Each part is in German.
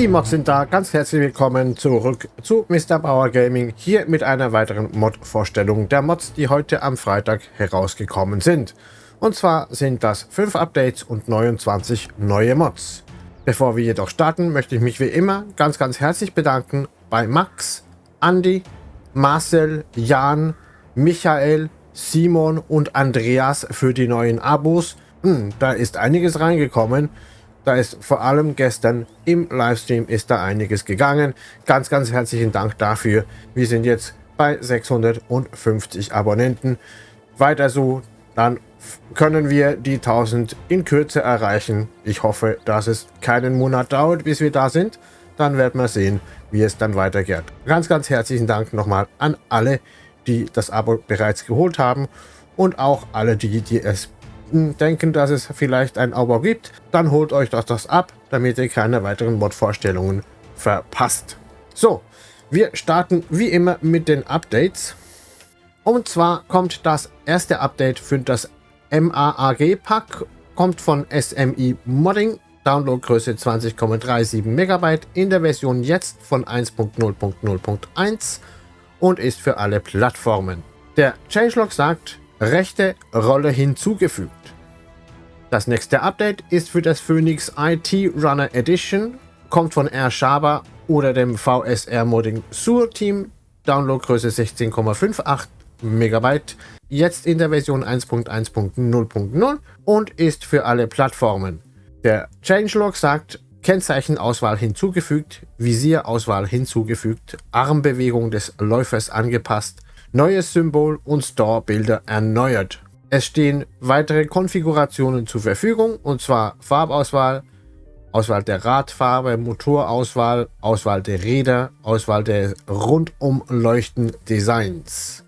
Die Mods sind da, ganz herzlich willkommen zurück zu Mr. Bauer Gaming, hier mit einer weiteren Mod-Vorstellung der Mods, die heute am Freitag herausgekommen sind. Und zwar sind das 5 Updates und 29 neue Mods. Bevor wir jedoch starten, möchte ich mich wie immer ganz ganz herzlich bedanken bei Max, Andy, Marcel, Jan, Michael, Simon und Andreas für die neuen Abos. Hm, da ist einiges reingekommen. Da ist vor allem gestern im Livestream ist da einiges gegangen. Ganz, ganz herzlichen Dank dafür. Wir sind jetzt bei 650 Abonnenten. Weiter so, dann können wir die 1000 in Kürze erreichen. Ich hoffe, dass es keinen Monat dauert, bis wir da sind. Dann werden wir sehen, wie es dann weitergeht. Ganz, ganz herzlichen Dank nochmal an alle, die das Abo bereits geholt haben und auch alle die, die es denken, dass es vielleicht ein Abo gibt, dann holt euch doch das ab, damit ihr keine weiteren Mod-Vorstellungen verpasst. So, wir starten wie immer mit den Updates. Und zwar kommt das erste Update für das MAAG-Pack, kommt von SMI Modding, Downloadgröße 20,37 MB in der Version jetzt von 1.0.0.1 und ist für alle Plattformen. Der Changelog sagt, rechte Rolle hinzugefügt. Das nächste Update ist für das Phoenix IT Runner Edition, kommt von R. Schaber oder dem VSR Modding Sur Team, Downloadgröße 16,58 MB, jetzt in der Version 1.1.0.0 und ist für alle Plattformen. Der Changelog sagt, Kennzeichenauswahl hinzugefügt, Visierauswahl hinzugefügt, Armbewegung des Läufers angepasst, neues Symbol und Store-Bilder erneuert. Es stehen weitere Konfigurationen zur Verfügung, und zwar Farbauswahl, Auswahl der Radfarbe, Motorauswahl, Auswahl der Räder, Auswahl der Rundumleuchten-Designs.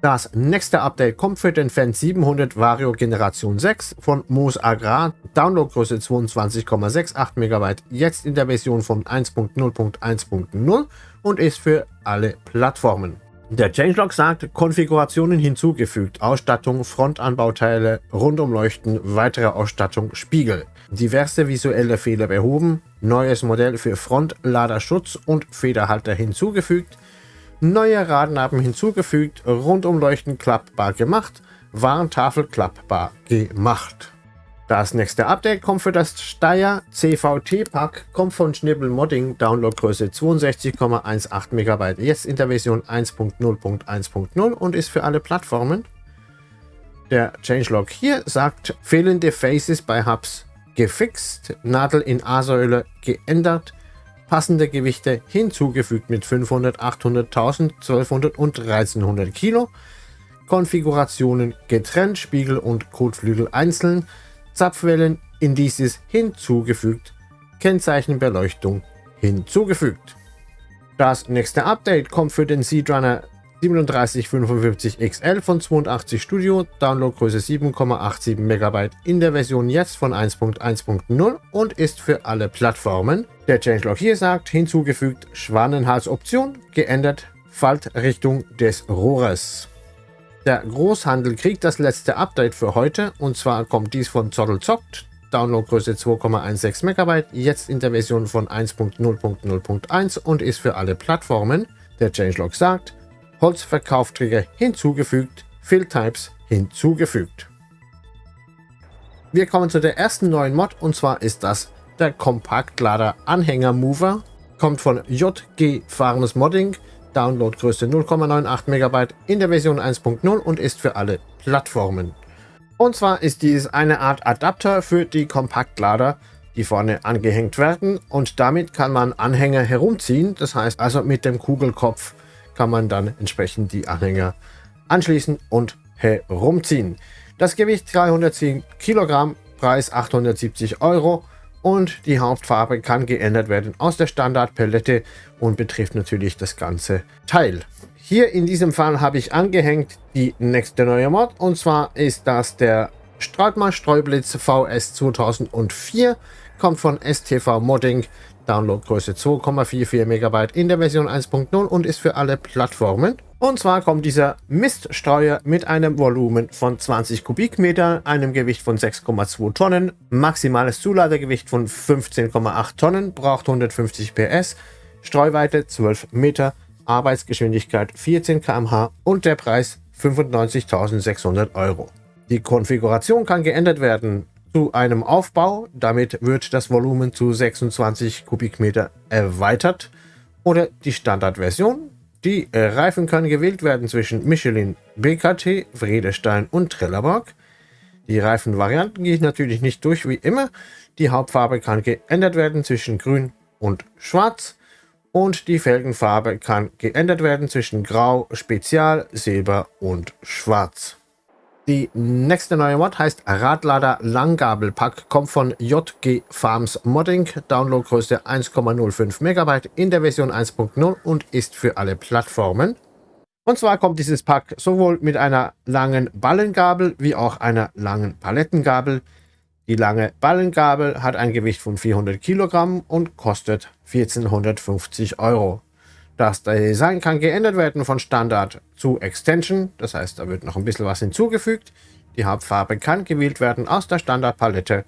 Das nächste Update kommt für den Fan 700 Vario Generation 6 von Moos Agrar, Downloadgröße 22,68 MB, jetzt in der Version von 1.0.1.0 und ist für alle Plattformen. Der Changelog sagt, Konfigurationen hinzugefügt, Ausstattung, Frontanbauteile, Rundumleuchten, weitere Ausstattung, Spiegel. Diverse visuelle Fehler behoben, neues Modell für Frontladerschutz und Federhalter hinzugefügt, neue Radnaben hinzugefügt, Rundumleuchten klappbar gemacht, Warntafel klappbar gemacht. Das nächste Update kommt für das Steyr CVT-Pack, kommt von Schnibbel Modding, Downloadgröße 62,18 MB, jetzt in der Version 1.0.1.0 und ist für alle Plattformen. Der Changelog hier sagt, fehlende Faces bei Hubs gefixt, Nadel in A-Säule geändert, passende Gewichte hinzugefügt mit 500, 800, 1000, 1200 und 1300 Kilo, Konfigurationen getrennt, Spiegel und Kotflügel einzeln, Zapfwellen Indices hinzugefügt, Kennzeichenbeleuchtung hinzugefügt. Das nächste Update kommt für den Seedrunner 3755 XL von 82 Studio, Downloadgröße 7,87 MB in der Version jetzt von 1.1.0 und ist für alle Plattformen. Der Changelog hier sagt, hinzugefügt Schwanenhalsoption, geändert Faltrichtung des Rohres. Der Großhandel kriegt das letzte Update für heute. Und zwar kommt dies von Zottelzockt, Downloadgröße 2,16 MB, jetzt in der Version von 1.0.0.1 und ist für alle Plattformen. Der Changelog sagt, Holzverkaufträger hinzugefügt, Fill Types hinzugefügt. Wir kommen zu der ersten neuen Mod. Und zwar ist das der Kompaktlader Anhänger Mover, kommt von JG Farms Modding, Downloadgröße 0,98 MB in der Version 1.0 und ist für alle Plattformen. Und zwar ist dies eine Art Adapter für die Kompaktlader, die vorne angehängt werden und damit kann man Anhänger herumziehen. Das heißt also mit dem Kugelkopf kann man dann entsprechend die Anhänger anschließen und herumziehen. Das Gewicht 310 Kilogramm, Preis 870 Euro und die Hauptfarbe kann geändert werden aus der Standardpalette und betrifft natürlich das ganze Teil. Hier in diesem Fall habe ich angehängt die nächste neue Mod. Und zwar ist das der Streutmann Streublitz VS 2004, kommt von STV Modding, Downloadgröße 2,44 MB in der Version 1.0 und ist für alle Plattformen. Und zwar kommt dieser Miststreuer mit einem Volumen von 20 Kubikmeter, einem Gewicht von 6,2 Tonnen, maximales Zuladegewicht von 15,8 Tonnen, braucht 150 PS, Streuweite 12 Meter, Arbeitsgeschwindigkeit 14 km/h und der Preis 95.600 Euro. Die Konfiguration kann geändert werden zu einem Aufbau, damit wird das Volumen zu 26 Kubikmeter erweitert oder die Standardversion. Die Reifen können gewählt werden zwischen Michelin, BKT, Vredestein und Trelleborg. Die Reifenvarianten gehe ich natürlich nicht durch wie immer. Die Hauptfarbe kann geändert werden zwischen grün und schwarz und die Felgenfarbe kann geändert werden zwischen Grau, Spezial, Silber und Schwarz. Die nächste neue Mod heißt Radlader Langgabelpack, kommt von JG Farms Modding, Downloadgröße 1,05 MB in der Version 1.0 und ist für alle Plattformen. Und zwar kommt dieses Pack sowohl mit einer langen Ballengabel wie auch einer langen Palettengabel. Die lange Ballengabel hat ein Gewicht von 400 Kilogramm und kostet 1450 Euro. Das Design kann geändert werden von Standard zu Extension, das heißt, da wird noch ein bisschen was hinzugefügt. Die Hauptfarbe kann gewählt werden aus der Standardpalette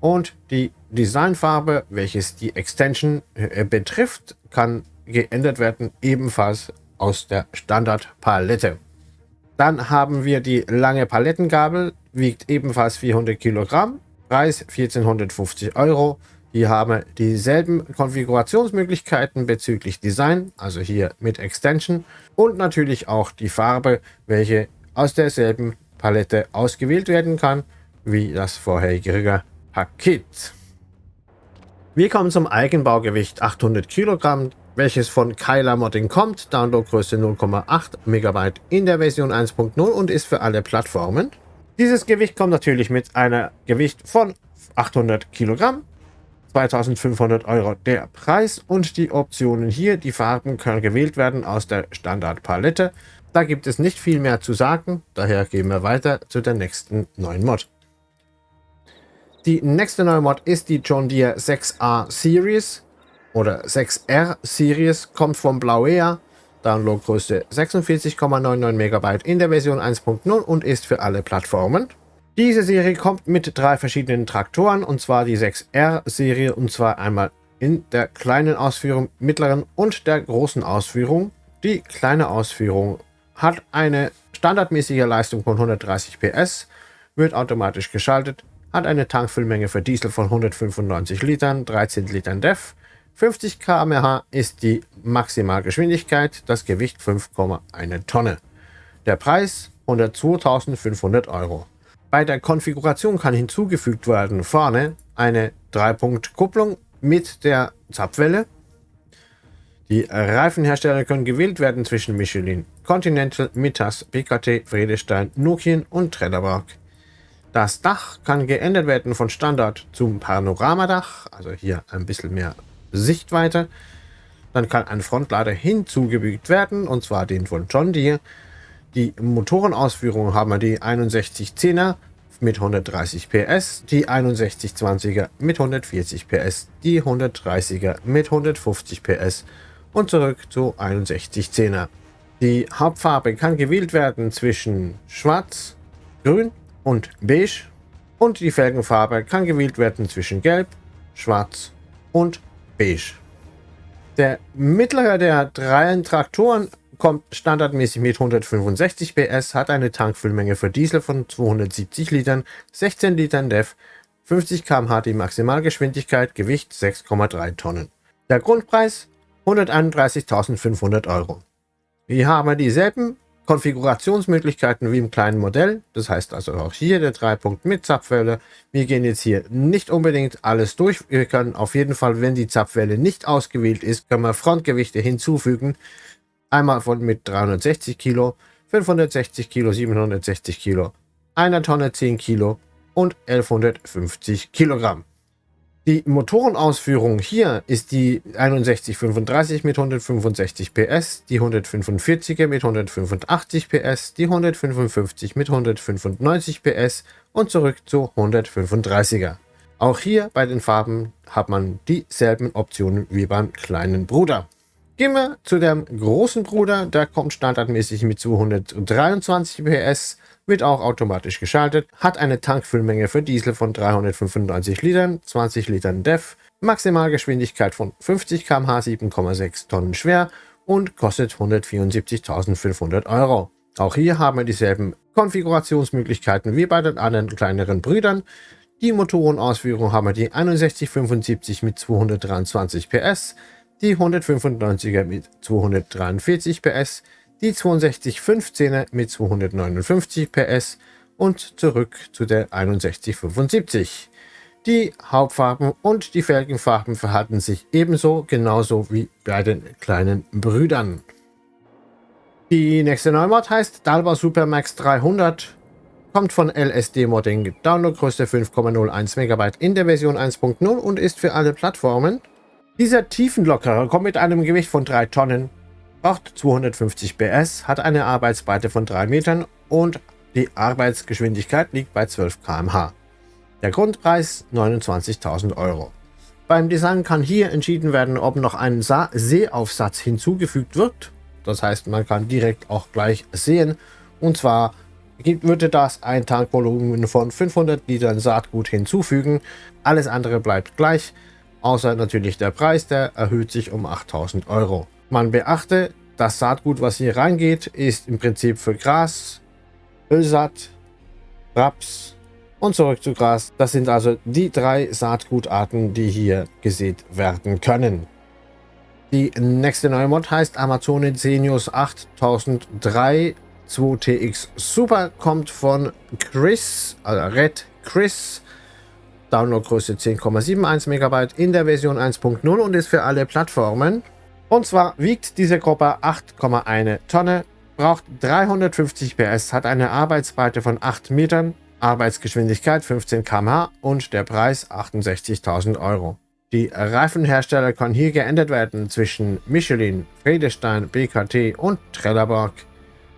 und die Designfarbe, welches die Extension äh, betrifft, kann geändert werden ebenfalls aus der Standardpalette. Dann haben wir die lange Palettengabel, wiegt ebenfalls 400 Kilogramm, Preis 1450 Euro. Hier haben dieselben Konfigurationsmöglichkeiten bezüglich Design, also hier mit Extension und natürlich auch die Farbe, welche aus derselben Palette ausgewählt werden kann, wie das vorherige Paket. Wir kommen zum Eigenbaugewicht 800 Kilogramm, welches von Kyla Modding kommt, Downloadgröße 0,8 MB in der Version 1.0 und ist für alle Plattformen. Dieses Gewicht kommt natürlich mit einer Gewicht von 800 Kilogramm 2500 Euro der Preis und die Optionen hier. Die Farben können gewählt werden aus der Standardpalette. Da gibt es nicht viel mehr zu sagen, daher gehen wir weiter zu der nächsten neuen Mod. Die nächste neue Mod ist die John Deere 6A Series oder 6R Series, kommt vom Blauea, Downloadgröße 46,99 MB in der Version 1.0 und ist für alle Plattformen. Diese Serie kommt mit drei verschiedenen Traktoren, und zwar die 6R-Serie, und zwar einmal in der kleinen Ausführung, mittleren und der großen Ausführung. Die kleine Ausführung hat eine standardmäßige Leistung von 130 PS, wird automatisch geschaltet, hat eine Tankfüllmenge für Diesel von 195 Litern, 13 Litern DEF, 50 km/h ist die Maximalgeschwindigkeit, das Gewicht 5,1 Tonne. Der Preis 102.500 Euro. Bei der Konfiguration kann hinzugefügt werden vorne eine 3-Punkt-Kupplung mit der Zapfwelle. Die Reifenhersteller können gewählt werden zwischen Michelin, Continental, Mittas, PKT, Vredestein, Nokian und Trelleborg. Das Dach kann geändert werden von Standard zum Panoramadach, also hier ein bisschen mehr Sichtweite. Dann kann ein Frontlader hinzugefügt werden, und zwar den von John Deere. Die Motorenausführung haben wir die 6110er mit 130 PS, die 6120er mit 140 PS, die 130er mit 150 PS und zurück zu 6110er. Die Hauptfarbe kann gewählt werden zwischen Schwarz, Grün und Beige und die Felgenfarbe kann gewählt werden zwischen Gelb, Schwarz und Beige. Der mittlere der drei Traktoren kommt standardmäßig mit 165 PS, hat eine Tankfüllmenge für Diesel von 270 Litern, 16 Litern DEF, 50 km/h die Maximalgeschwindigkeit, Gewicht 6,3 Tonnen. Der Grundpreis 131.500 Euro. Wir haben dieselben Konfigurationsmöglichkeiten wie im kleinen Modell. Das heißt also auch hier der Dreipunkt mit Zapfwelle. Wir gehen jetzt hier nicht unbedingt alles durch. Wir können auf jeden Fall, wenn die Zapfwelle nicht ausgewählt ist, können wir Frontgewichte hinzufügen. Einmal von mit 360 Kilo, 560 Kilo, 760 Kilo, einer Tonne 10 Kilo und 1150 Kilogramm. Die Motorenausführung hier ist die 6135 mit 165 PS, die 145er mit 185 PS, die 155 mit 195 PS und zurück zu 135er. Auch hier bei den Farben hat man dieselben Optionen wie beim kleinen Bruder. Gehen wir zu dem großen Bruder, der kommt standardmäßig mit 223 PS, wird auch automatisch geschaltet, hat eine Tankfüllmenge für Diesel von 395 Litern, 20 Litern DEF, Maximalgeschwindigkeit von 50 km/h, 7,6 Tonnen schwer und kostet 174.500 Euro. Auch hier haben wir dieselben Konfigurationsmöglichkeiten wie bei den anderen kleineren Brüdern. Die Motorenausführung haben wir die 6175 mit 223 PS, die 195er mit 243 PS, die 6215er mit 259 PS und zurück zu der 6175. Die Hauptfarben und die Felgenfarben verhalten sich ebenso genauso wie bei den kleinen Brüdern. Die nächste Neumod heißt Dalba Supermax 300 kommt von LSD Modding, Downloadgröße 5,01 MB in der Version 1.0 und ist für alle Plattformen. Dieser Tiefenlockerer kommt mit einem Gewicht von 3 Tonnen, braucht 250 PS, hat eine Arbeitsbreite von 3 Metern und die Arbeitsgeschwindigkeit liegt bei 12 km/h. Der Grundpreis 29.000 Euro. Beim Design kann hier entschieden werden, ob noch ein Seeaufsatz hinzugefügt wird. Das heißt, man kann direkt auch gleich sehen. Und zwar würde das ein Tankvolumen von 500 Litern Saatgut hinzufügen. Alles andere bleibt gleich, außer natürlich der Preis, der erhöht sich um 8000 Euro. Man beachte, das Saatgut, was hier reingeht, ist im Prinzip für Gras, Ölsaat, Raps und zurück zu Gras. Das sind also die drei Saatgutarten, die hier gesät werden können. Die nächste neue Mod heißt Amazone Zenius 8003 2TX Super kommt von Chris, also Red Chris. Downloadgröße 10,71 MB in der Version 1.0 und ist für alle Plattformen. Und zwar wiegt diese Gruppe 8,1 Tonne, braucht 350 PS, hat eine Arbeitsbreite von 8 Metern, Arbeitsgeschwindigkeit 15 km/h und der Preis 68.000 Euro. Die Reifenhersteller können hier geändert werden zwischen Michelin, Friedestein, BKT und Trelleborg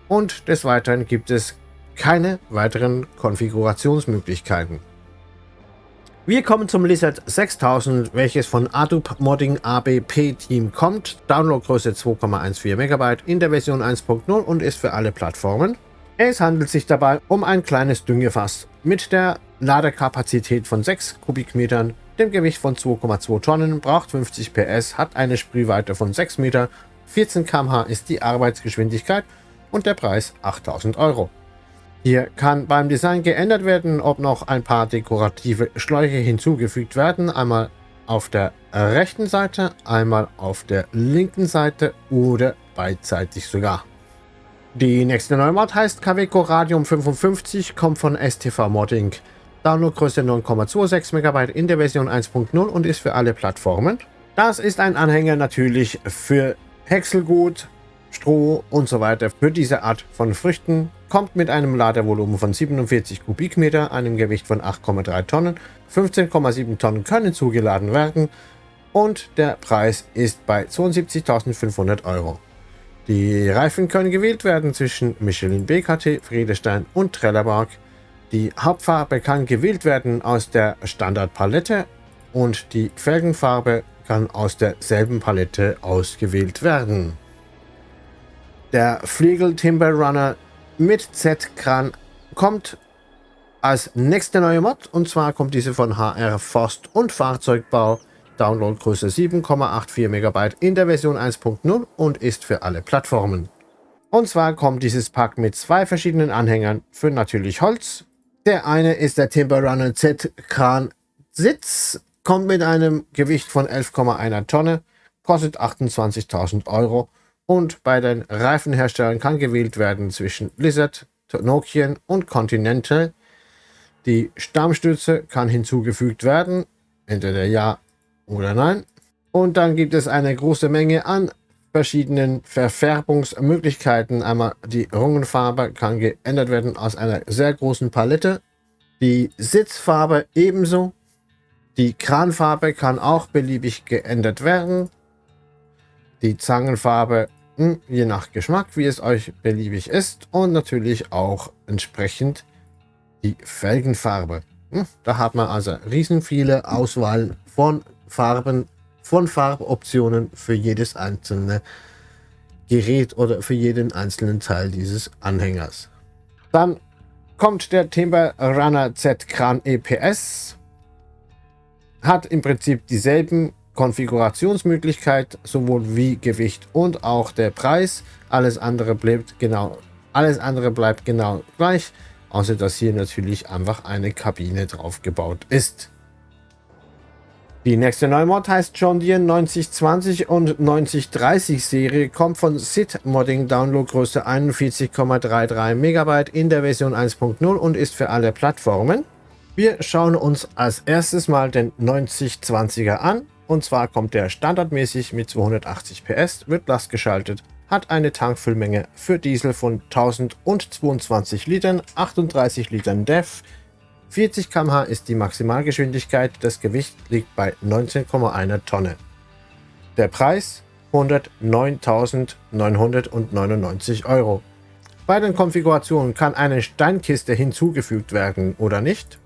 und des Weiteren gibt es keine weiteren Konfigurationsmöglichkeiten. Wir kommen zum Lizard 6000, welches von Adobe Modding ABP Team kommt. Downloadgröße 2,14 MB in der Version 1.0 und ist für alle Plattformen. Es handelt sich dabei um ein kleines Düngefass mit der Ladekapazität von 6 Kubikmetern, dem Gewicht von 2,2 Tonnen, braucht 50 PS, hat eine Sprühweite von 6 Meter, 14 km/h ist die Arbeitsgeschwindigkeit und der Preis 8000 Euro. Hier kann beim Design geändert werden, ob noch ein paar dekorative Schläuche hinzugefügt werden. Einmal auf der rechten Seite, einmal auf der linken Seite oder beidseitig sogar. Die nächste Neumod heißt Caveco Radium 55, kommt von STV Modding. Downloadgröße 9,26 MB in der Version 1.0 und ist für alle Plattformen. Das ist ein Anhänger natürlich für Häckselgut, Stroh und so weiter für diese Art von Früchten, kommt mit einem Ladevolumen von 47 Kubikmeter, einem Gewicht von 8,3 Tonnen, 15,7 Tonnen können zugeladen werden und der Preis ist bei 72.500 Euro. Die Reifen können gewählt werden zwischen Michelin BKT, Friedestein und Trelleborg. Die Hauptfarbe kann gewählt werden aus der Standardpalette und die Felgenfarbe kann aus derselben Palette ausgewählt werden. Der Fliegel Timber Runner mit Z-Kran kommt als nächste neue Mod und zwar kommt diese von HR Forst und Fahrzeugbau. Downloadgröße 7,84 MB in der Version 1.0 und ist für alle Plattformen. Und zwar kommt dieses Pack mit zwei verschiedenen Anhängern für natürlich Holz. Der eine ist der Timber Runner Z-Kran Sitz, kommt mit einem Gewicht von 11,1 Tonne, kostet 28.000 Euro und bei den Reifenherstellern kann gewählt werden zwischen Blizzard, Nokian und Continental. Die Stammstütze kann hinzugefügt werden, entweder ja oder nein. Und dann gibt es eine große Menge an verschiedenen Verfärbungsmöglichkeiten. Einmal die Rungenfarbe kann geändert werden aus einer sehr großen Palette. Die Sitzfarbe ebenso. Die Kranfarbe kann auch beliebig geändert werden. Die Zangenfarbe je nach Geschmack, wie es euch beliebig ist und natürlich auch entsprechend die Felgenfarbe. Hm, da hat man also riesen viele Auswahl von Farben, von Farboptionen für jedes einzelne Gerät oder für jeden einzelnen Teil dieses Anhängers. Dann kommt der Timber Runner Z Kran EPS. Hat im Prinzip dieselben Konfigurationsmöglichkeit, sowohl wie Gewicht und auch der Preis. Alles andere bleibt genau, alles andere bleibt genau gleich, außer dass hier natürlich einfach eine Kabine drauf gebaut ist. Die nächste Neumod heißt John Deere 9020 und 9030 Serie, kommt von SID Modding Downloadgröße 41,33 MB in der Version 1.0 und ist für alle Plattformen. Wir schauen uns als erstes mal den 9020er an. Und zwar kommt der standardmäßig mit 280 PS, wird lastgeschaltet, hat eine Tankfüllmenge für Diesel von 1022 Litern, 38 Litern DEF, 40 km/h ist die Maximalgeschwindigkeit, das Gewicht liegt bei 19,1 Tonne. Der Preis 109.999 Euro. Bei den Konfigurationen kann eine Steinkiste hinzugefügt werden oder nicht.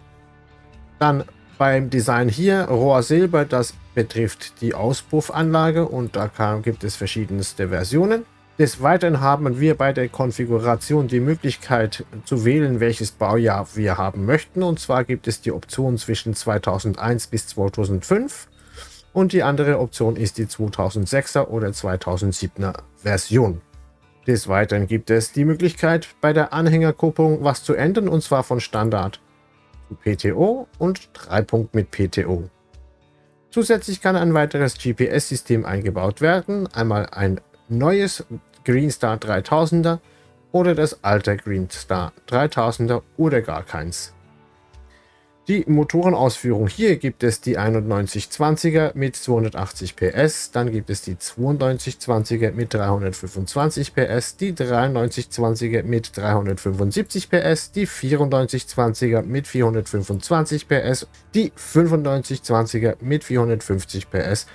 Dann beim Design hier Rohr Silber, das betrifft die Auspuffanlage und da gibt es verschiedenste Versionen. Des Weiteren haben wir bei der Konfiguration die Möglichkeit zu wählen, welches Baujahr wir haben möchten. Und zwar gibt es die Option zwischen 2001 bis 2005 und die andere Option ist die 2006er oder 2007er Version. Des Weiteren gibt es die Möglichkeit, bei der Anhängerkupplung was zu ändern und zwar von Standard zu PTO und 3 Punkt mit PTO. Zusätzlich kann ein weiteres GPS-System eingebaut werden, einmal ein neues Greenstar 3000er oder das alte Greenstar 3000er oder gar keins. Die Motorenausführung hier gibt es die 9120er mit 280 PS, dann gibt es die 9220er mit 325 PS, die 9320er mit 375 PS, die 9420er mit 425 PS, die 9520er mit 450 PS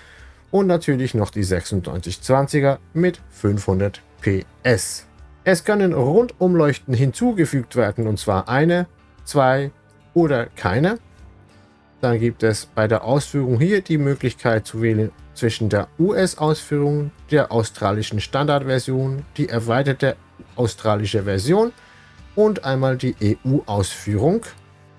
und natürlich noch die 9620er mit 500 PS. Es können Rundumleuchten hinzugefügt werden und zwar eine, zwei oder keine. Dann gibt es bei der Ausführung hier die Möglichkeit zu wählen zwischen der US-Ausführung, der australischen Standardversion, die erweiterte australische Version und einmal die EU-Ausführung.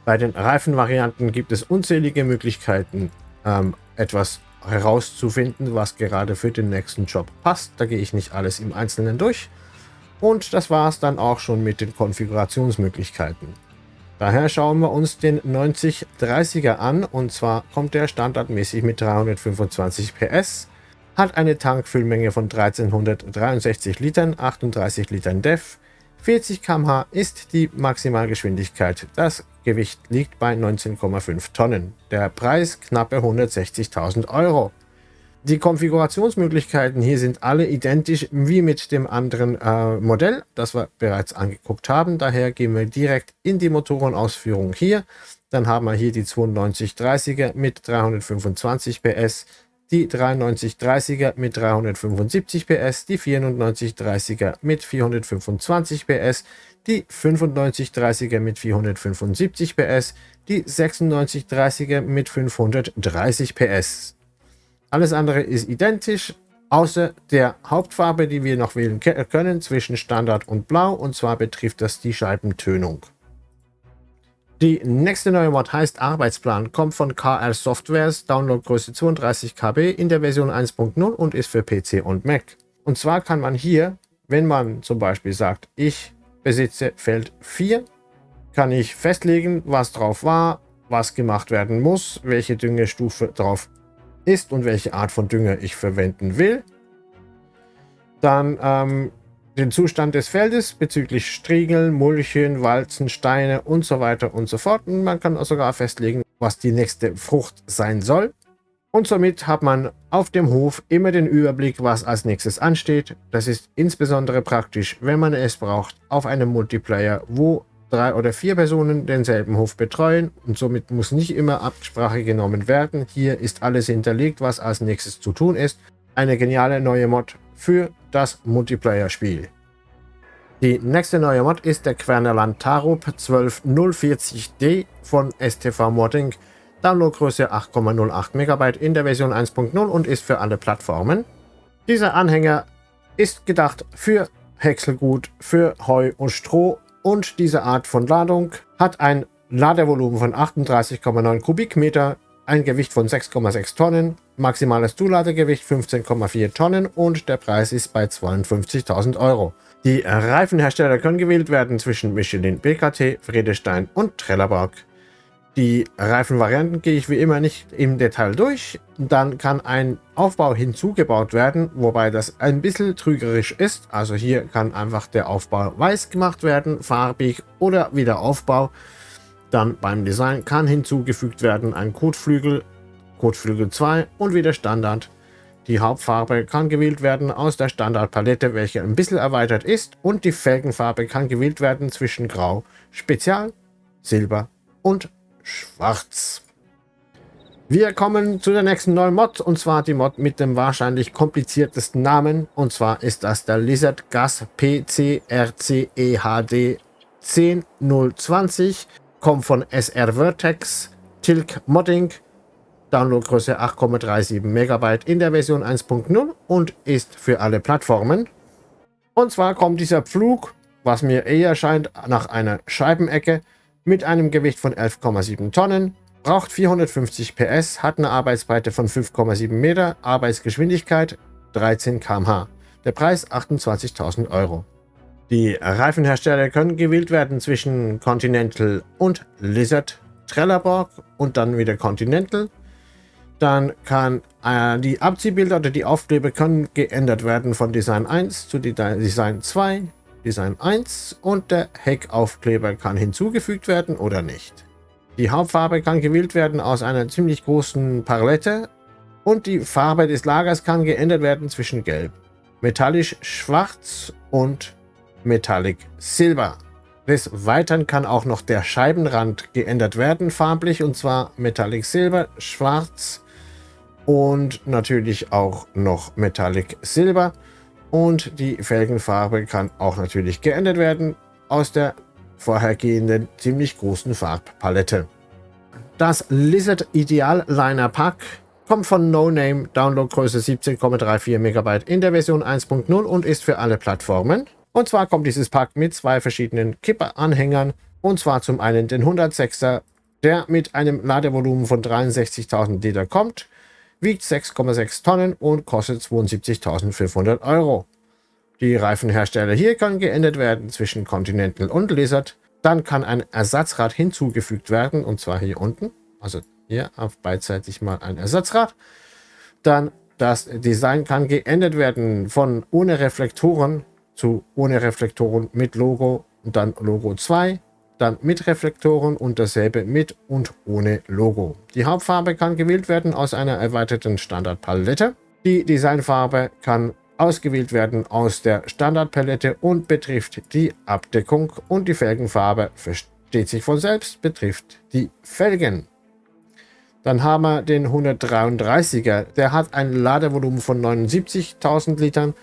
Bei den Reifenvarianten gibt es unzählige Möglichkeiten, ähm, etwas herauszufinden, was gerade für den nächsten Job passt. Da gehe ich nicht alles im Einzelnen durch. Und das war es dann auch schon mit den Konfigurationsmöglichkeiten. Daher schauen wir uns den 9030er an und zwar kommt der standardmäßig mit 325 PS, hat eine Tankfüllmenge von 1363 Litern, 38 Litern DEF, 40 km/h ist die Maximalgeschwindigkeit. Das Gewicht liegt bei 19,5 Tonnen. Der Preis knappe 160.000 Euro. Die Konfigurationsmöglichkeiten hier sind alle identisch wie mit dem anderen äh, Modell, das wir bereits angeguckt haben. Daher gehen wir direkt in die Motorenausführung hier. Dann haben wir hier die 9230er mit 325 PS, die 9330er mit 375 PS, die 9430er mit 425 PS, die 9530er mit 475 PS, die 9630er mit 530 PS. Alles andere ist identisch, außer der Hauptfarbe, die wir noch wählen können zwischen Standard und Blau, und zwar betrifft das die Scheibentönung. Die nächste neue Mod heißt Arbeitsplan, kommt von KR Softwares, Downloadgröße 32 KB in der Version 1.0 und ist für PC und Mac. Und zwar kann man hier, wenn man zum Beispiel sagt, ich besitze Feld 4, kann ich festlegen, was drauf war, was gemacht werden muss, welche Düngestufe drauf ist und welche Art von Dünger ich verwenden will. Dann ähm, den Zustand des Feldes bezüglich Striegeln, Mulchen, Walzen, Steine und so weiter und so fort. Und man kann sogar festlegen, was die nächste Frucht sein soll. Und somit hat man auf dem Hof immer den Überblick, was als nächstes ansteht. Das ist insbesondere praktisch, wenn man es braucht, auf einem Multiplayer, wo drei oder vier Personen denselben Hof betreuen und somit muss nicht immer Absprache genommen werden. Hier ist alles hinterlegt, was als nächstes zu tun ist. Eine geniale neue Mod für das Multiplayer-Spiel. Die nächste neue Mod ist der Quernerland Tarup 12040D von STV Modding. Downloadgröße 8,08 MB in der Version 1.0 und ist für alle Plattformen. Dieser Anhänger ist gedacht für Häckselgut, für Heu und Stroh und diese Art von Ladung hat ein Ladevolumen von 38,9 Kubikmeter, ein Gewicht von 6,6 Tonnen, maximales Zuladegewicht 15,4 Tonnen und der Preis ist bei 52.000 Euro. Die Reifenhersteller können gewählt werden zwischen Michelin, BKT, Friedestein und Trelleborg. Die Reifenvarianten gehe ich wie immer nicht im Detail durch. Dann kann ein Aufbau hinzugebaut werden, wobei das ein bisschen trügerisch ist. Also hier kann einfach der Aufbau weiß gemacht werden, farbig oder wieder Aufbau. Dann beim Design kann hinzugefügt werden ein Kotflügel, Kotflügel 2 und wieder Standard. Die Hauptfarbe kann gewählt werden aus der Standardpalette, welche ein bisschen erweitert ist und die Felgenfarbe kann gewählt werden zwischen Grau, Spezial, Silber und Schwarz. Wir kommen zu der nächsten neuen Mod und zwar die Mod mit dem wahrscheinlich kompliziertesten Namen und zwar ist das der Lizard Gas PCRCEHD 10020 kommt von SR Vertex, Tilk Modding, Downloadgröße 8,37 MB in der Version 1.0 und ist für alle Plattformen. Und zwar kommt dieser Pflug, was mir eher scheint, nach einer Scheibenecke mit einem Gewicht von 11,7 Tonnen, braucht 450 PS, hat eine Arbeitsbreite von 5,7 Meter, Arbeitsgeschwindigkeit 13 km/h. Der Preis 28.000 Euro. Die Reifenhersteller können gewählt werden zwischen Continental und Lizard, Trelleborg und dann wieder Continental. Dann kann äh, die Abziehbilder oder die Aufkleber können geändert werden von Design 1 zu Design 2, Design 1 und der Heckaufkleber kann hinzugefügt werden oder nicht. Die Hauptfarbe kann gewählt werden aus einer ziemlich großen Palette und die Farbe des Lagers kann geändert werden zwischen Gelb, metallisch Schwarz und Metallic Silber. Des Weiteren kann auch noch der Scheibenrand geändert werden, farblich, und zwar Metallic Silber, Schwarz und natürlich auch noch Metallic Silber. Und die Felgenfarbe kann auch natürlich geändert werden aus der vorhergehenden ziemlich großen Farbpalette. Das Lizard Ideal Liner Pack kommt von No Name, Downloadgröße 17,34 MB in der Version 1.0 und ist für alle Plattformen. Und zwar kommt dieses Pack mit zwei verschiedenen Kipperanhängern. Und zwar zum einen den 106er, der mit einem Ladevolumen von 63.000 Liter kommt, wiegt 6,6 Tonnen und kostet 72.500 Euro. Die Reifenhersteller hier können geändert werden zwischen Continental und Lizard. Dann kann ein Ersatzrad hinzugefügt werden, und zwar hier unten. Also hier auf beidseitig mal ein Ersatzrad. Dann das Design kann geändert werden von ohne Reflektoren zu ohne Reflektoren mit Logo und dann Logo 2, dann mit Reflektoren und dasselbe mit und ohne Logo. Die Hauptfarbe kann gewählt werden aus einer erweiterten Standardpalette. Die Designfarbe kann ausgewählt werden aus der Standardpalette und betrifft die Abdeckung und die Felgenfarbe versteht sich von selbst, betrifft die Felgen. Dann haben wir den 133er, der hat ein Ladevolumen von 79.000 Litern,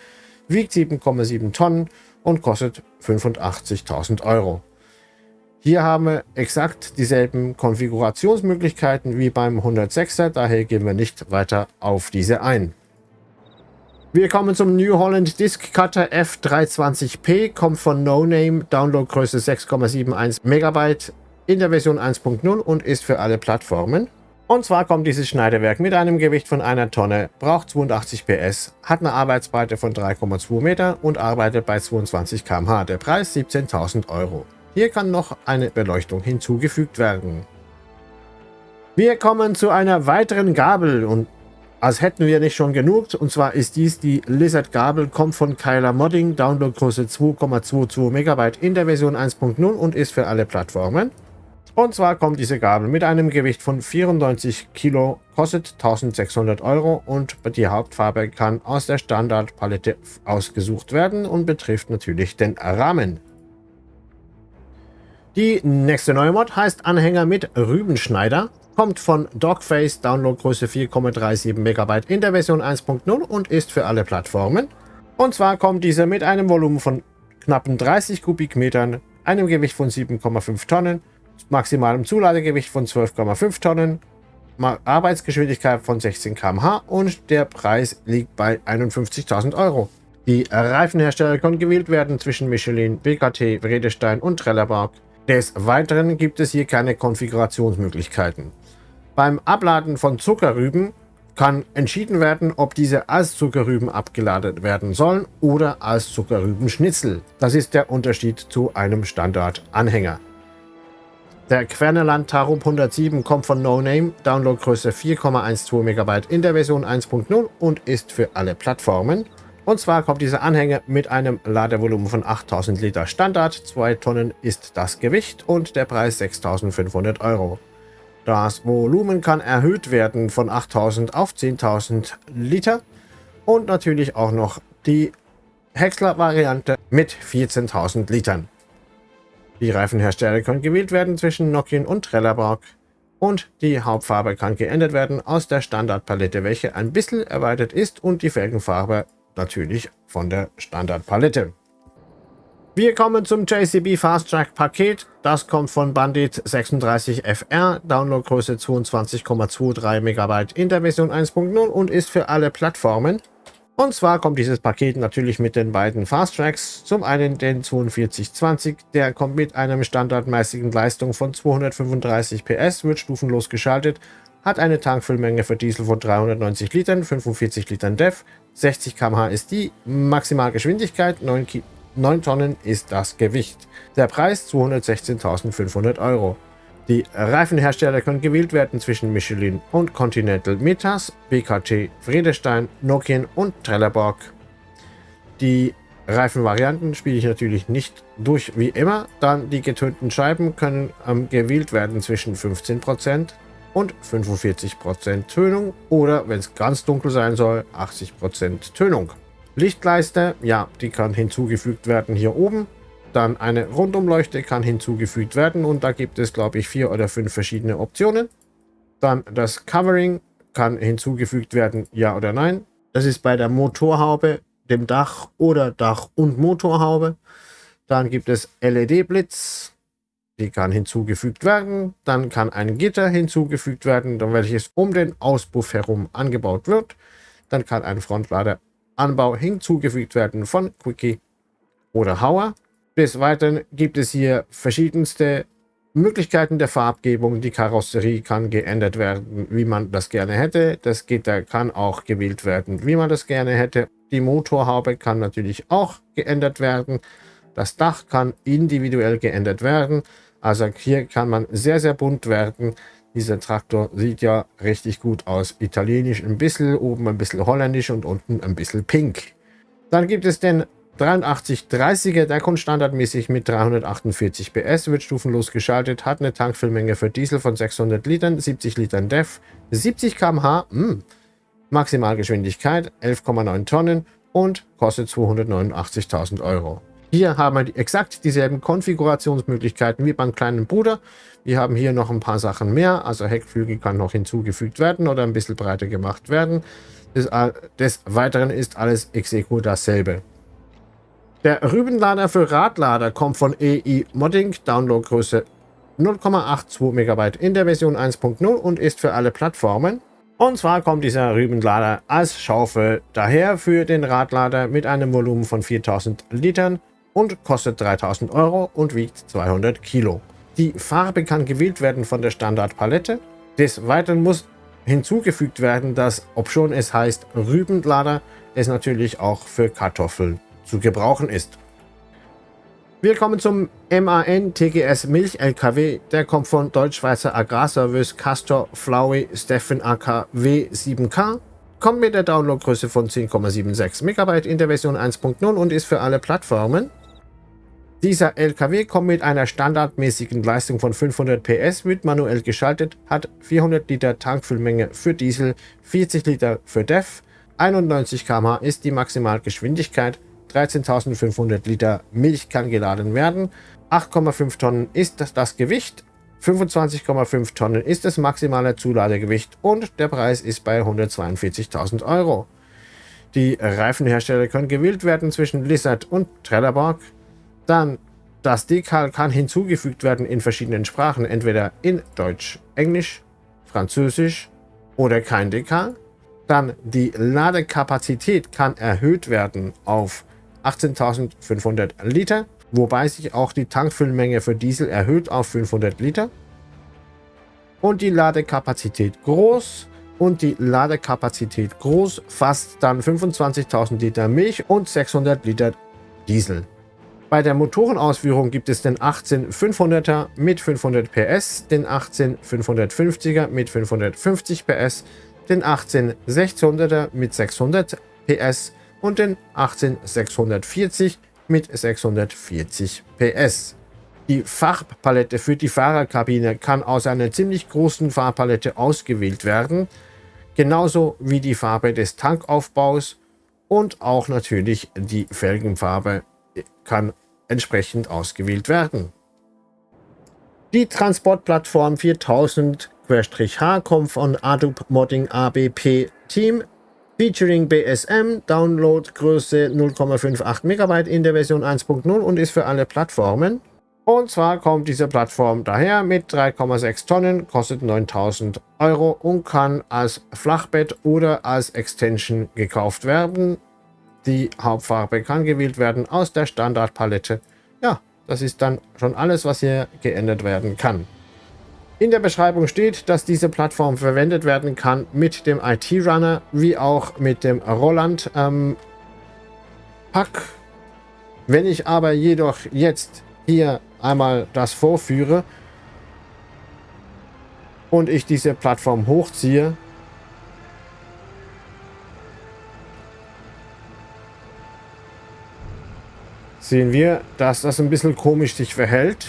wiegt 7,7 Tonnen und kostet 85.000 Euro. Hier haben wir exakt dieselben Konfigurationsmöglichkeiten wie beim 106er, daher gehen wir nicht weiter auf diese ein. Wir kommen zum New Holland Disk Cutter F320p, kommt von No Name, Downloadgröße 6,71 MB in der Version 1.0 und ist für alle Plattformen. Und zwar kommt dieses Schneidewerk mit einem Gewicht von einer Tonne, braucht 82 PS, hat eine Arbeitsbreite von 3,2 Meter und arbeitet bei 22 km/h. Der Preis 17.000 Euro. Hier kann noch eine Beleuchtung hinzugefügt werden. Wir kommen zu einer weiteren Gabel und als hätten wir nicht schon genug. Und zwar ist dies die Lizard Gabel, kommt von Kyler Modding, Downloadgröße 2,22 MB in der Version 1.0 und ist für alle Plattformen. Und zwar kommt diese Gabel mit einem Gewicht von 94 Kilo, kostet 1600 Euro und die Hauptfarbe kann aus der Standardpalette ausgesucht werden und betrifft natürlich den Rahmen. Die nächste neue Mod heißt Anhänger mit Rübenschneider, kommt von Dogface, Downloadgröße 4,37 MB in der Version 1.0 und ist für alle Plattformen. Und zwar kommt diese mit einem Volumen von knappen 30 Kubikmetern, einem Gewicht von 7,5 Tonnen, maximalem Zuladegewicht von 12,5 Tonnen, Arbeitsgeschwindigkeit von 16 km/h und der Preis liegt bei 51.000 Euro. Die Reifenhersteller können gewählt werden zwischen Michelin, BKT, Vredestein und Trelleborg. Des Weiteren gibt es hier keine Konfigurationsmöglichkeiten. Beim Abladen von Zuckerrüben kann entschieden werden, ob diese als Zuckerrüben abgeladen werden sollen oder als Zuckerrübenschnitzel. Das ist der Unterschied zu einem Standardanhänger. Der Querneland Tarub 107 kommt von No Name, Downloadgröße 4,12 MB in der Version 1.0 und ist für alle Plattformen. Und zwar kommt dieser Anhänger mit einem Ladevolumen von 8000 Liter Standard, 2 Tonnen ist das Gewicht und der Preis 6500 Euro. Das Volumen kann erhöht werden von 8000 auf 10.000 Liter und natürlich auch noch die Häcksler-Variante mit 14.000 Litern. Die Reifenhersteller können gewählt werden zwischen Nokian und Trelleborg und die Hauptfarbe kann geändert werden aus der Standardpalette, welche ein bisschen erweitert ist und die Felgenfarbe natürlich von der Standardpalette. Wir kommen zum JCB Fast Track Paket. Das kommt von Bandit 36FR, Downloadgröße 22,23 MB in der Version 1.0 und ist für alle Plattformen. Und zwar kommt dieses Paket natürlich mit den beiden Fast Tracks. Zum einen den 4220, der kommt mit einem standardmäßigen Leistung von 235 PS, wird stufenlos geschaltet, hat eine Tankfüllmenge für Diesel von 390 Litern, 45 Litern DEF, 60 km/h ist die Maximalgeschwindigkeit, 9, 9 Tonnen ist das Gewicht. Der Preis 216.500 Euro. Die Reifenhersteller können gewählt werden zwischen Michelin und Continental Metas, BKT, Friedestein, Nokian und Trelleborg. Die Reifenvarianten spiele ich natürlich nicht durch wie immer, dann die getönten Scheiben können ähm, gewählt werden zwischen 15% und 45% Tönung oder, wenn es ganz dunkel sein soll, 80% Tönung. Lichtleiste, ja, die kann hinzugefügt werden hier oben. Dann eine Rundumleuchte kann hinzugefügt werden und da gibt es, glaube ich, vier oder fünf verschiedene Optionen. Dann das Covering kann hinzugefügt werden, ja oder nein. Das ist bei der Motorhaube, dem Dach oder Dach- und Motorhaube. Dann gibt es LED-Blitz, die kann hinzugefügt werden. Dann kann ein Gitter hinzugefügt werden, welches um den Auspuff herum angebaut wird. Dann kann ein Frontladeranbau hinzugefügt werden von Quickie oder Hauer. Des Weiteren gibt es hier verschiedenste Möglichkeiten der Farbgebung. Die Karosserie kann geändert werden, wie man das gerne hätte. Das Gitter kann auch gewählt werden, wie man das gerne hätte. Die Motorhaube kann natürlich auch geändert werden. Das Dach kann individuell geändert werden. Also hier kann man sehr, sehr bunt werden. Dieser Traktor sieht ja richtig gut aus. Italienisch ein bisschen, oben ein bisschen holländisch und unten ein bisschen pink. Dann gibt es den 8330er, der kommt standardmäßig mit 348 PS, wird stufenlos geschaltet, hat eine Tankfüllmenge für Diesel von 600 Litern, 70 Litern DEF, 70 km/h, mh, Maximalgeschwindigkeit 11,9 Tonnen und kostet 289.000 Euro. Hier haben wir exakt dieselben Konfigurationsmöglichkeiten wie beim kleinen Bruder. Wir haben hier noch ein paar Sachen mehr, also Heckflügel kann noch hinzugefügt werden oder ein bisschen breiter gemacht werden. Des, des Weiteren ist alles execo dasselbe. Der Rübenlader für Radlader kommt von EI Modding, Downloadgröße 0,82 MB in der Version 1.0 und ist für alle Plattformen. Und zwar kommt dieser Rübenlader als Schaufel daher für den Radlader mit einem Volumen von 4000 Litern und kostet 3000 Euro und wiegt 200 Kilo. Die Farbe kann gewählt werden von der Standardpalette. Des Weiteren muss hinzugefügt werden, dass, obschon es heißt Rübenlader, es natürlich auch für Kartoffeln zu gebrauchen ist. Wir kommen zum MAN TGS Milch LKW. Der kommt von Deutschschweizer Agrarservice Castor Flowey Steffen AKW 7K. Kommt mit der Downloadgröße von 10,76 MB in der Version 1.0 und ist für alle Plattformen. Dieser LKW kommt mit einer standardmäßigen Leistung von 500 PS, wird manuell geschaltet, hat 400 Liter Tankfüllmenge für Diesel, 40 Liter für DEF, 91 km/h ist die Maximalgeschwindigkeit, 13.500 Liter Milch kann geladen werden. 8,5 Tonnen ist das, Gewicht. 25,5 Tonnen ist das maximale Zuladegewicht und der Preis ist bei 142.000 Euro. Die Reifenhersteller können gewählt werden zwischen Lizard und Trelleborg. Dann das Dekal kann hinzugefügt werden in verschiedenen Sprachen, entweder in Deutsch, Englisch, Französisch oder kein Dekal. Dann die Ladekapazität kann erhöht werden auf 18.500 Liter, wobei sich auch die Tankfüllmenge für Diesel erhöht auf 500 Liter. Und die Ladekapazität groß und die Ladekapazität groß fasst dann 25.000 Liter Milch und 600 Liter Diesel. Bei der Motorenausführung gibt es den 18500er mit 500 PS, den 18550er mit 550 PS, den 18600er mit 600 PS und den 18640 mit 640 PS. Die Farbpalette für die Fahrerkabine kann aus einer ziemlich großen Farbpalette ausgewählt werden, genauso wie die Farbe des Tankaufbaus und auch natürlich die Felgenfarbe kann entsprechend ausgewählt werden. Die Transportplattform 4000-H kommt von Adobe Modding ABP Team featuring BSM, Downloadgröße 0,58 MB in der Version 1.0 und ist für alle Plattformen. Und zwar kommt diese Plattform daher mit 3,6 Tonnen, kostet 9000 Euro und kann als Flachbett oder als Extension gekauft werden. Die Hauptfarbe kann gewählt werden aus der Standardpalette. Ja, das ist dann schon alles, was hier geändert werden kann. In der Beschreibung steht, dass diese Plattform verwendet werden kann mit dem IT-Runner wie auch mit dem Roland ähm, Pack. Wenn ich aber jedoch jetzt hier einmal das vorführe und ich diese Plattform hochziehe, sehen wir, dass das ein bisschen komisch sich verhält.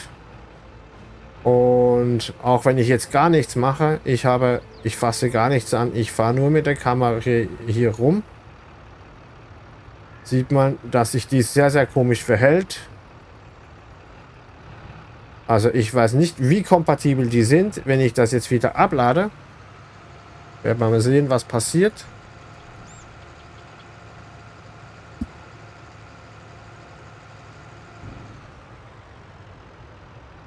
Und auch wenn ich jetzt gar nichts mache, ich habe, ich fasse gar nichts an, ich fahre nur mit der Kamera hier, hier rum, sieht man, dass sich dies sehr, sehr komisch verhält. Also ich weiß nicht, wie kompatibel die sind. Wenn ich das jetzt wieder ablade, werden wir mal sehen, was passiert.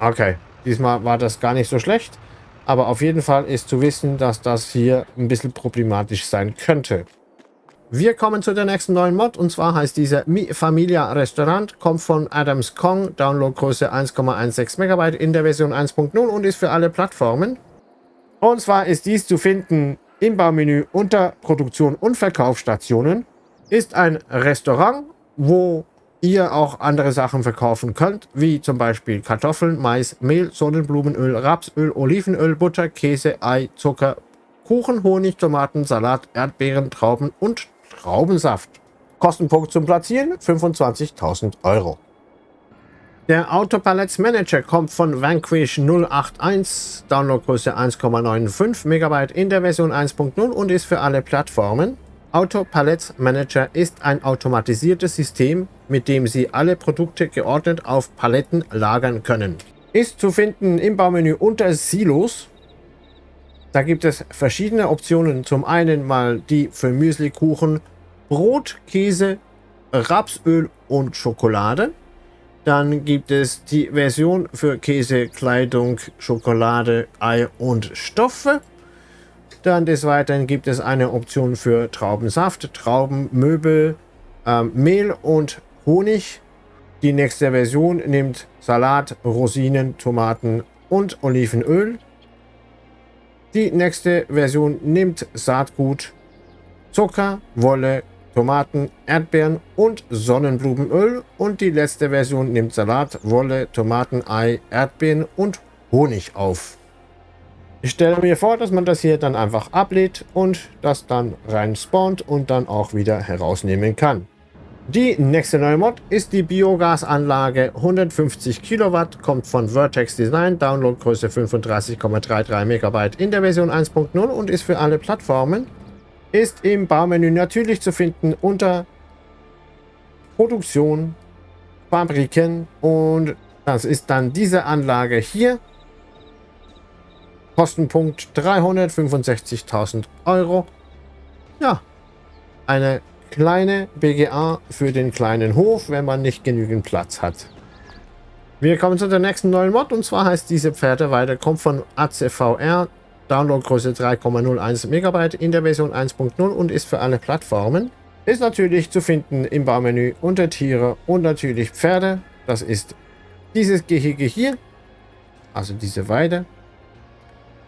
Okay, diesmal war das gar nicht so schlecht. Aber auf jeden Fall ist zu wissen, dass das hier ein bisschen problematisch sein könnte. Wir kommen zu der nächsten neuen Mod und zwar heißt dieser Mi Familia Restaurant, kommt von Adams Kong, Downloadgröße 1,16 MB in der Version 1.0 und ist für alle Plattformen. Und zwar ist dies zu finden im Baumenü unter Produktion und Verkaufsstationen. Ist ein Restaurant, wo ihr auch andere Sachen verkaufen könnt, wie zum Beispiel Kartoffeln, Mais, Mehl, Sonnenblumenöl, Rapsöl, Olivenöl, Butter, Käse, Ei, Zucker, Kuchen, Honig, Tomaten, Salat, Erdbeeren, Trauben und Traubensaft. Kostenpunkt zum Platzieren 25.000 Euro. Der Autopalettes Manager kommt von Vanquish 081, Downloadgröße 1,95 MB in der Version 1.0 und ist für alle Plattformen. Auto Palettes Manager ist ein automatisiertes System, mit dem Sie alle Produkte geordnet auf Paletten lagern können. Ist zu finden im Baumenü unter Silos. Da gibt es verschiedene Optionen. Zum einen mal die für Müslikuchen, Brot, Käse, Rapsöl und Schokolade. Dann gibt es die Version für Käse, Kleidung, Schokolade, Ei und Stoffe. Dann des Weiteren gibt es eine Option für Traubensaft, Traubenmöbel, ähm, Mehl und Honig. Die nächste Version nimmt Salat, Rosinen, Tomaten und Olivenöl. Die nächste Version nimmt Saatgut, Zucker, Wolle, Tomaten, Erdbeeren und Sonnenblumenöl. Und die letzte Version nimmt Salat, Wolle, Tomaten, Ei, Erdbeeren und Honig auf. Ich stelle mir vor, dass man das hier dann einfach ablädt und das dann rein spawnt und dann auch wieder herausnehmen kann. Die nächste neue Mod ist die Biogasanlage 150 Kilowatt, kommt von Vertex Design, Downloadgröße 35,33 MB in der Version 1.0 und ist für alle Plattformen. Ist im Baumenü natürlich zu finden unter Produktion, Fabriken und das ist dann diese Anlage hier. Kostenpunkt 365.000 Euro. Ja, eine kleine BGA für den kleinen Hof, wenn man nicht genügend Platz hat. Wir kommen zu der nächsten neuen Mod und zwar heißt diese Pferdeweide, kommt von ACVR, Downloadgröße 3,01 MB in der Version 1.0 und ist für alle Plattformen. Ist natürlich zu finden im Baumenü unter Tiere und natürlich Pferde. Das ist dieses Gehege hier, also diese Weide.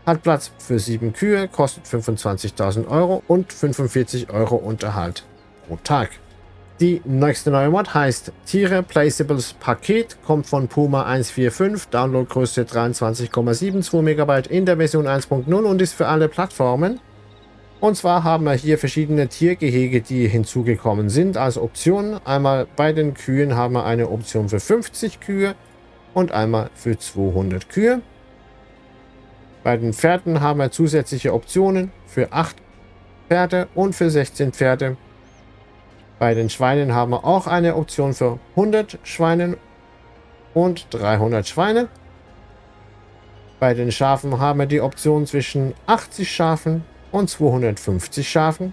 Hat Platz für sieben Kühe, kostet 25.000 Euro und 45 Euro Unterhalt pro Tag. Die nächste neue Mod heißt Tiere Placeables Paket, kommt von Puma 145, Downloadgröße 23,72 MB in der Version 1.0 und ist für alle Plattformen. Und zwar haben wir hier verschiedene Tiergehege, die hinzugekommen sind als Option. Einmal bei den Kühen haben wir eine Option für 50 Kühe und einmal für 200 Kühe. Bei den Pferden haben wir zusätzliche Optionen für 8 Pferde und für 16 Pferde. Bei den Schweinen haben wir auch eine Option für 100 Schweinen und 300 Schweine. Bei den Schafen haben wir die Option zwischen 80 Schafen und 250 Schafen.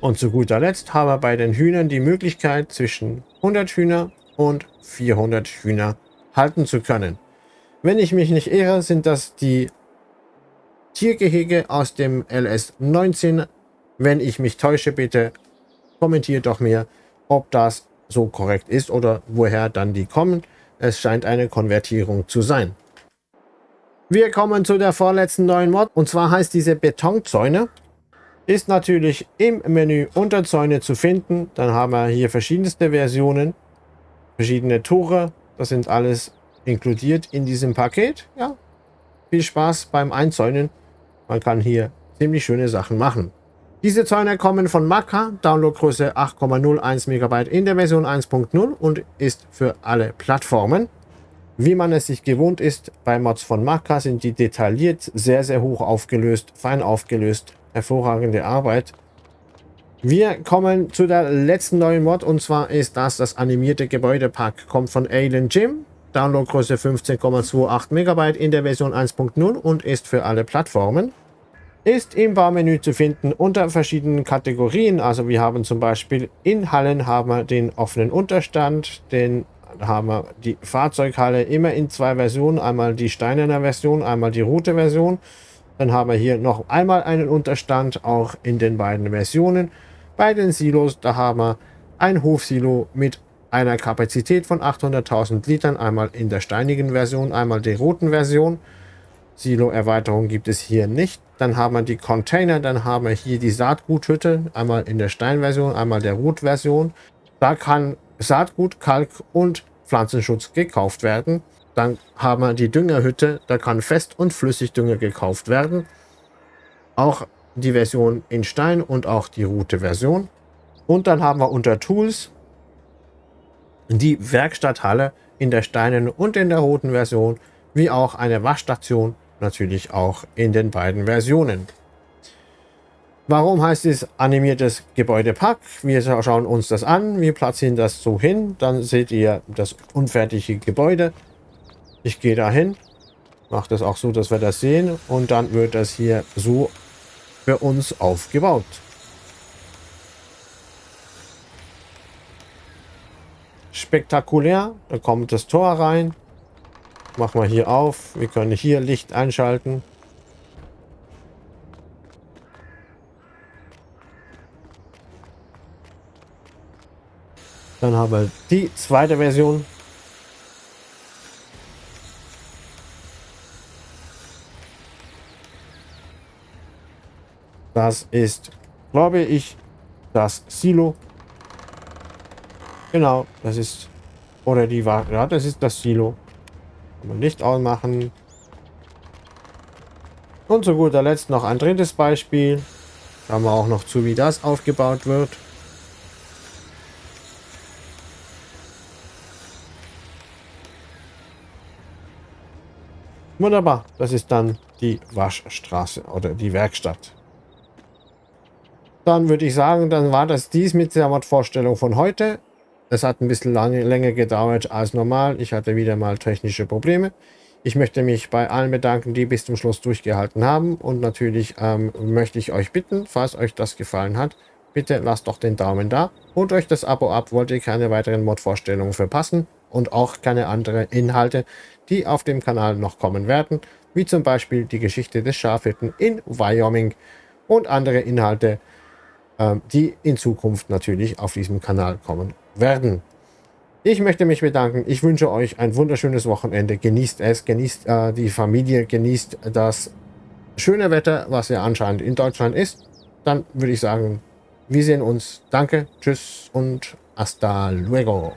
Und zu guter Letzt haben wir bei den Hühnern die Möglichkeit zwischen 100 Hühner und 400 Hühner halten zu können. Wenn ich mich nicht irre, sind das die Tiergehege aus dem LS 19 wenn ich mich täusche, bitte kommentiert doch mir, ob das so korrekt ist oder woher dann die kommen. Es scheint eine Konvertierung zu sein. Wir kommen zu der vorletzten neuen Mod und zwar heißt diese Betonzäune. Ist natürlich im Menü Unterzäune zu finden. Dann haben wir hier verschiedenste Versionen, verschiedene Tore. Das sind alles inkludiert in diesem Paket. Ja, viel Spaß beim Einzäunen. Man kann hier ziemlich schöne Sachen machen. Diese Zäune kommen von Maka, Downloadgröße 8,01 MB in der Version 1.0 und ist für alle Plattformen. Wie man es sich gewohnt ist, bei Mods von Maka sind die detailliert, sehr, sehr hoch aufgelöst, fein aufgelöst, hervorragende Arbeit. Wir kommen zu der letzten neuen Mod und zwar ist das das animierte Gebäudepack. Kommt von Alien Gym, Downloadgröße 15,28 MB in der Version 1.0 und ist für alle Plattformen ist im Baumenü zu finden unter verschiedenen Kategorien. Also wir haben zum Beispiel in Hallen haben wir den offenen Unterstand, den haben wir die Fahrzeughalle immer in zwei Versionen, einmal die steinerne Version, einmal die rote Version. Dann haben wir hier noch einmal einen Unterstand, auch in den beiden Versionen. Bei den Silos, da haben wir ein Hofsilo mit einer Kapazität von 800.000 Litern, einmal in der steinigen Version, einmal der roten Version. Silo-Erweiterung gibt es hier nicht. Dann haben wir die Container, dann haben wir hier die Saatguthütte, einmal in der Steinversion, einmal der Rotversion. Da kann Saatgut, Kalk und Pflanzenschutz gekauft werden. Dann haben wir die Düngerhütte, da kann Fest- und Flüssigdünger gekauft werden. Auch die Version in Stein und auch die rote Version. Und dann haben wir unter Tools die Werkstatthalle in der Steinen und in der roten Version, wie auch eine Waschstation natürlich auch in den beiden Versionen. Warum heißt es animiertes Gebäudepack? Wir schauen uns das an, wir platzieren das so hin, dann seht ihr das unfertige Gebäude. Ich gehe dahin, mache das auch so, dass wir das sehen und dann wird das hier so für uns aufgebaut. Spektakulär, da kommt das Tor rein, Machen wir hier auf. Wir können hier Licht einschalten. Dann haben wir die zweite Version. Das ist, glaube ich, das Silo. Genau, das ist, oder die war, ja, das ist das Silo. Kann Licht ausmachen. Und zu guter Letzt noch ein drittes Beispiel. Schauen wir auch noch zu, wie das aufgebaut wird. Wunderbar, das ist dann die Waschstraße oder die Werkstatt. Dann würde ich sagen, dann war das dies mit der Mod-Vorstellung von heute. Es hat ein bisschen lange, länger gedauert als normal. Ich hatte wieder mal technische Probleme. Ich möchte mich bei allen bedanken, die bis zum Schluss durchgehalten haben. Und natürlich ähm, möchte ich euch bitten, falls euch das gefallen hat, bitte lasst doch den Daumen da. Holt euch das Abo ab, wollt ihr keine weiteren Mod-Vorstellungen verpassen. und auch keine anderen Inhalte, die auf dem Kanal noch kommen werden, wie zum Beispiel die Geschichte des Schafhirten in Wyoming und andere Inhalte, ähm, die in Zukunft natürlich auf diesem Kanal kommen werden. Ich möchte mich bedanken. Ich wünsche euch ein wunderschönes Wochenende. Genießt es, genießt äh, die Familie, genießt das schöne Wetter, was ja anscheinend in Deutschland ist. Dann würde ich sagen, wir sehen uns. Danke, tschüss und hasta luego.